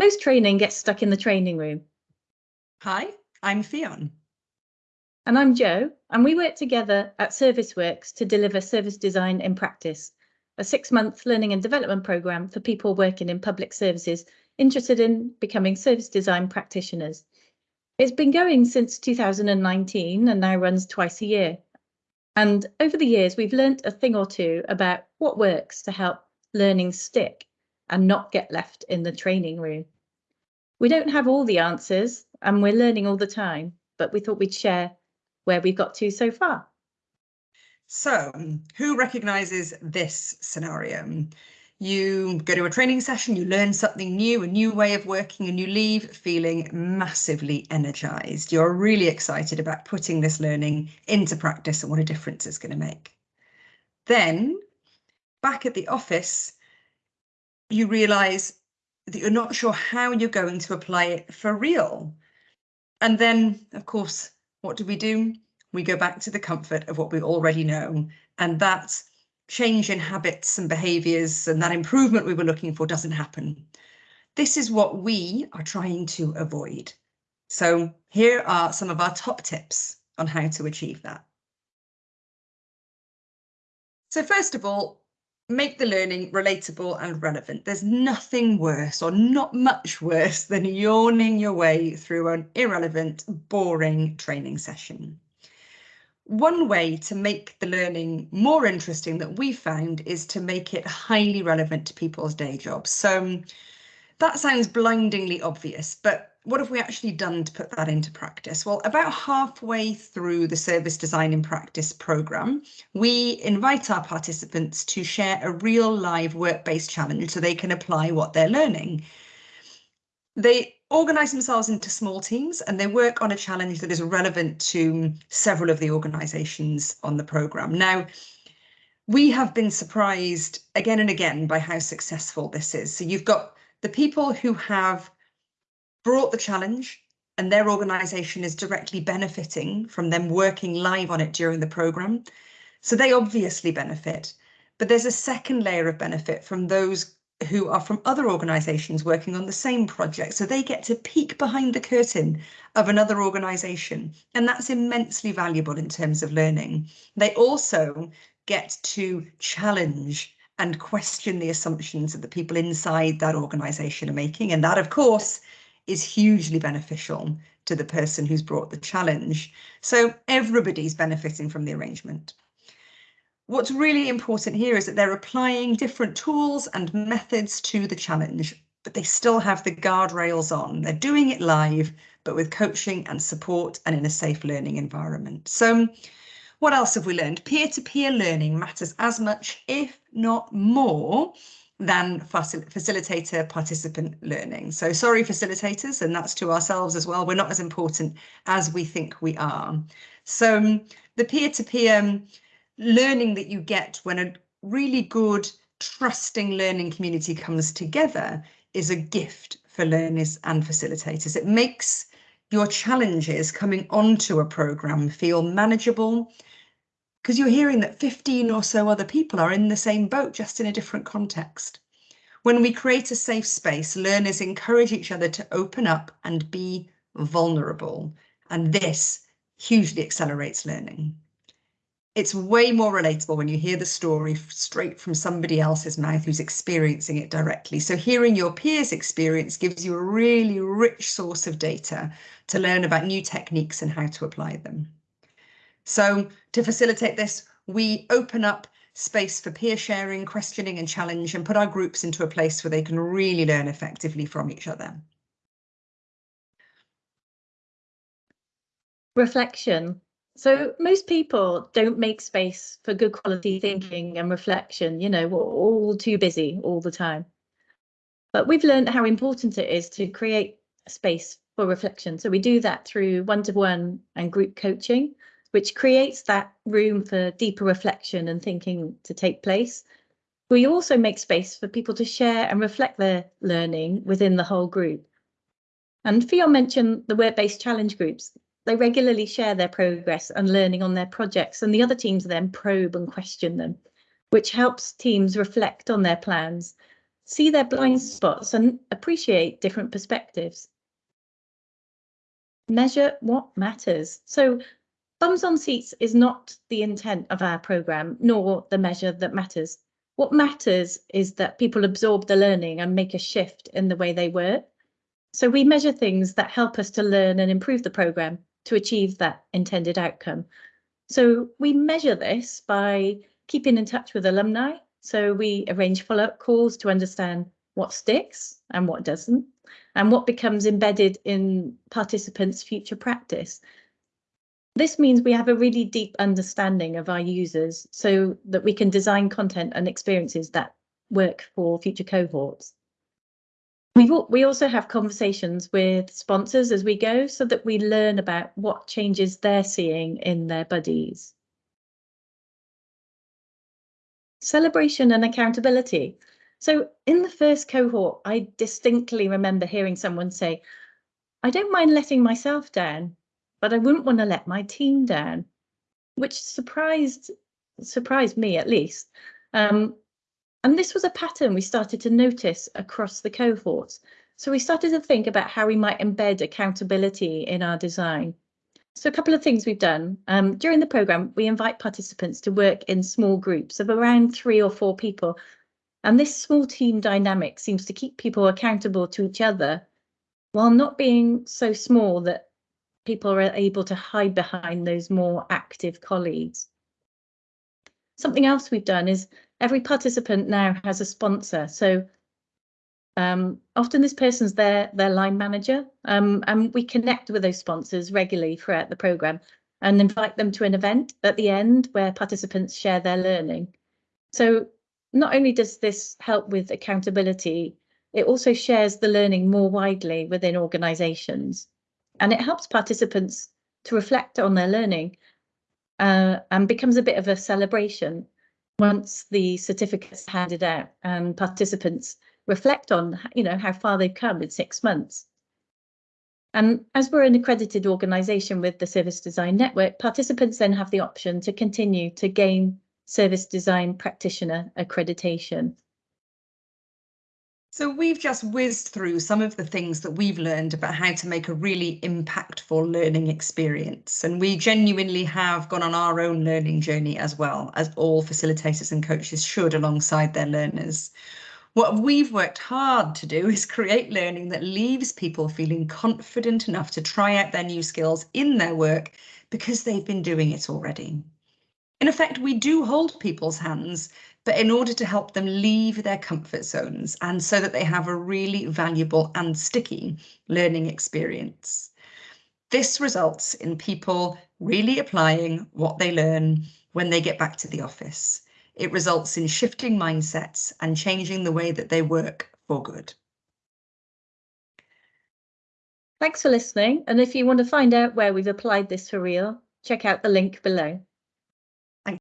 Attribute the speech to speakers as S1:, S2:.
S1: Most training gets stuck in the training room.
S2: Hi, I'm Fionn.
S1: And I'm Jo, and we work together at ServiceWorks to deliver service design in practice, a six month learning and development programme for people working in public services interested in becoming service design practitioners. It's been going since 2019 and now runs twice a year. And over the years, we've learnt a thing or two about what works to help learning stick and not get left in the training room. We don't have all the answers and we're learning all the time, but we thought we'd share where we've got to so far.
S2: So, who recognises this scenario? You go to a training session, you learn something new, a new way of working, and you leave feeling massively energized. You're really excited about putting this learning into practice and what a difference it's going to make. Then, back at the office, you realize that you're not sure how you're going to apply it for real. And then, of course, what do we do? We go back to the comfort of what we already know, and that change in habits and behaviours and that improvement we were looking for doesn't happen. This is what we are trying to avoid. So here are some of our top tips on how to achieve that. So first of all, make the learning relatable and relevant. There's nothing worse or not much worse than yawning your way through an irrelevant, boring training session. One way to make the learning more interesting that we found is to make it highly relevant to people's day jobs. So that sounds blindingly obvious, but what have we actually done to put that into practice? Well, about halfway through the Service Design in Practice programme, we invite our participants to share a real live work-based challenge so they can apply what they're learning. They organise themselves into small teams and they work on a challenge that is relevant to several of the organisations on the programme. Now, we have been surprised again and again by how successful this is. So you've got the people who have brought the challenge and their organisation is directly benefiting from them working live on it during the programme. So they obviously benefit. But there's a second layer of benefit from those who are from other organisations working on the same project. So they get to peek behind the curtain of another organisation. And that's immensely valuable in terms of learning. They also get to challenge and question the assumptions that the people inside that organisation are making. And that, of course, is hugely beneficial to the person who's brought the challenge. So everybody's benefiting from the arrangement. What's really important here is that they're applying different tools and methods to the challenge, but they still have the guardrails on. They're doing it live, but with coaching and support and in a safe learning environment. So what else have we learned? Peer-to-peer -peer learning matters as much, if not more, than facil facilitator participant learning. So sorry, facilitators, and that's to ourselves as well. We're not as important as we think we are. So um, the peer-to-peer -peer learning that you get when a really good, trusting learning community comes together is a gift for learners and facilitators. It makes your challenges coming onto a programme feel manageable because you're hearing that 15 or so other people are in the same boat, just in a different context. When we create a safe space, learners encourage each other to open up and be vulnerable. And this hugely accelerates learning it's way more relatable when you hear the story straight from somebody else's mouth who's experiencing it directly. So hearing your peers experience gives you a really rich source of data to learn about new techniques and how to apply them. So to facilitate this, we open up space for peer sharing, questioning and challenge and put our groups into a place where they can really learn effectively from each other.
S1: Reflection so most people don't make space for good quality thinking and reflection. You know, we're all too busy all the time. But we've learned how important it is to create space for reflection. So we do that through one-to-one and group coaching, which creates that room for deeper reflection and thinking to take place. We also make space for people to share and reflect their learning within the whole group. And Fionn mentioned the work-based challenge groups. They regularly share their progress and learning on their projects, and the other teams then probe and question them, which helps teams reflect on their plans. see their blind spots and appreciate different perspectives. Measure what matters. So bums on seats is not the intent of our programme, nor the measure that matters. What matters is that people absorb the learning and make a shift in the way they work. So we measure things that help us to learn and improve the programme to achieve that intended outcome. So we measure this by keeping in touch with alumni. So we arrange follow-up calls to understand what sticks and what doesn't, and what becomes embedded in participants' future practice. This means we have a really deep understanding of our users so that we can design content and experiences that work for future cohorts. We we also have conversations with sponsors as we go so that we learn about what changes they're seeing in their buddies. Celebration and accountability. So in the first cohort, I distinctly remember hearing someone say, I don't mind letting myself down, but I wouldn't want to let my team down, which surprised surprised me at least. Um, and this was a pattern we started to notice across the cohorts. So we started to think about how we might embed accountability in our design. So a couple of things we've done. Um, during the programme, we invite participants to work in small groups of around three or four people. And this small team dynamic seems to keep people accountable to each other while not being so small that people are able to hide behind those more active colleagues. Something else we've done is every participant now has a sponsor. So um, often this person's their, their line manager um, and we connect with those sponsors regularly throughout the programme and invite them to an event at the end where participants share their learning. So not only does this help with accountability, it also shares the learning more widely within organisations and it helps participants to reflect on their learning uh, and becomes a bit of a celebration once the certificates handed out and participants reflect on you know how far they've come in six months. And as we're an accredited organisation with the Service Design Network, participants then have the option to continue to gain Service Design Practitioner accreditation.
S2: So we've just whizzed through some of the things that we've learned about how to make a really impactful learning experience. And we genuinely have gone on our own learning journey as well, as all facilitators and coaches should alongside their learners. What we've worked hard to do is create learning that leaves people feeling confident enough to try out their new skills in their work because they've been doing it already. In effect, we do hold people's hands but in order to help them leave their comfort zones and so that they have a really valuable and sticky learning experience. This results in people really applying what they learn when they get back to the office. It results in shifting mindsets and changing the way that they work for good.
S1: Thanks for listening. And if you want to find out where we've applied this for real, check out the link below.